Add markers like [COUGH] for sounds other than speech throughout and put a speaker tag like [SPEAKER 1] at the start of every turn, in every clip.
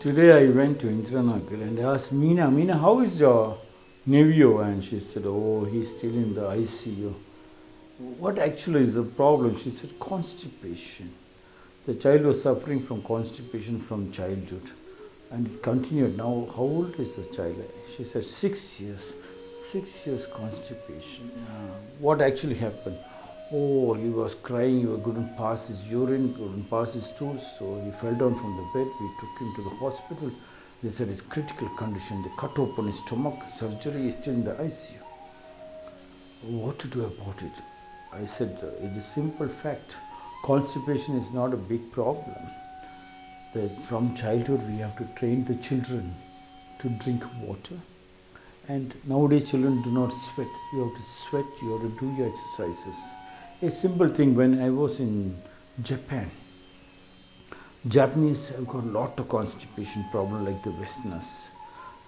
[SPEAKER 1] Today I went to Indranagar and asked Meena, Meena, how is your nephew? And she said, oh, he's still in the ICU. What actually is the problem? She said, constipation. The child was suffering from constipation from childhood and it continued. Now, how old is the child? She said, six years. Six years constipation. Uh, what actually happened? Oh, he was crying, he couldn't pass his urine, couldn't pass his stools, so he fell down from the bed. We took him to the hospital. They said it's critical condition. They cut open his stomach, surgery is still in the ICU. What to do about it? I said, uh, it is a simple fact. Constipation is not a big problem. That from childhood we have to train the children to drink water. And nowadays children do not sweat. You have to sweat, you have to do your exercises. A simple thing, when I was in Japan, Japanese have got a lot of constipation problem like the Westerners.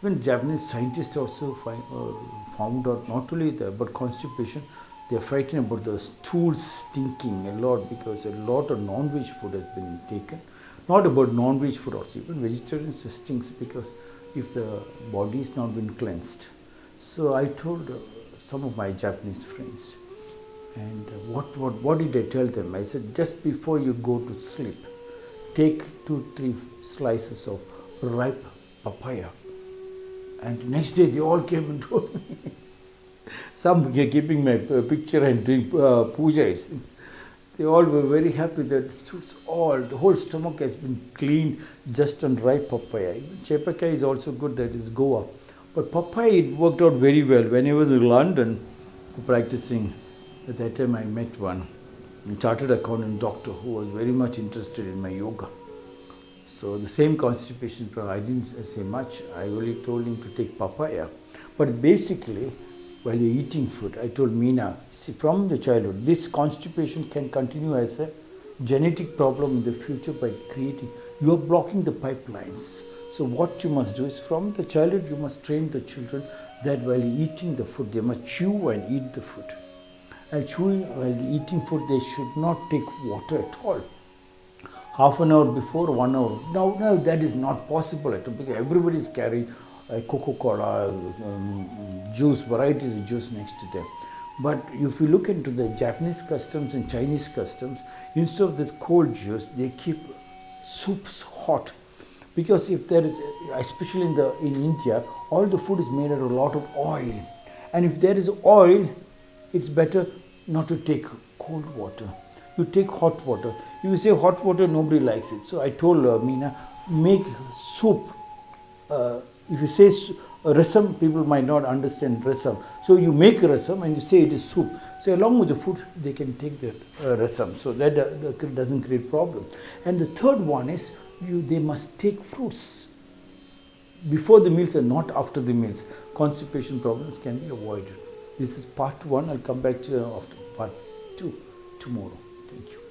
[SPEAKER 1] When Japanese scientists also find, uh, found out not only the, but constipation, they are frightened about the stools stinking a lot because a lot of non-veg food has been taken. Not about non-veg food also, even vegetarians stinks because if the body is not been cleansed. So I told uh, some of my Japanese friends, and uh, what, what, what did I tell them? I said, just before you go to sleep, take two, three slices of ripe papaya. And next day they all came and [LAUGHS] told me. Some keeping my picture and doing uh. They all were very happy that it's all, the whole stomach has been cleaned just on ripe papaya. Chepaka is also good, that is Goa. But papaya, it worked out very well. When I was in London practicing, at that time I met one chartered accountant doctor who was very much interested in my yoga. So the same constipation problem, I didn't say much. I only told him to take papaya. But basically, while you're eating food, I told Meena, see, from the childhood, this constipation can continue as a genetic problem in the future by creating, you're blocking the pipelines. So what you must do is from the childhood, you must train the children that while eating the food, they must chew and eat the food and chewing while eating food they should not take water at all. Half an hour before one hour. Now now that is not possible. At all because everybody is carrying a coca-cola um, juice varieties of juice next to them. But if you look into the japanese customs and chinese customs instead of this cold juice they keep soups hot. Because if there is especially in the in india all the food is made out of a lot of oil. And if there is oil it's better not to take cold water. You take hot water. You say hot water, nobody likes it. So I told uh, Meena, make soup. Uh, if you say uh, rasam, people might not understand rasam. So you make rasam and you say it is soup. So along with the food, they can take the uh, rasam. So that uh, doesn't create problem. And the third one is you they must take fruits before the meals and not after the meals. Constipation problems can be avoided. This is part one. I'll come back to you after part two tomorrow. Thank you.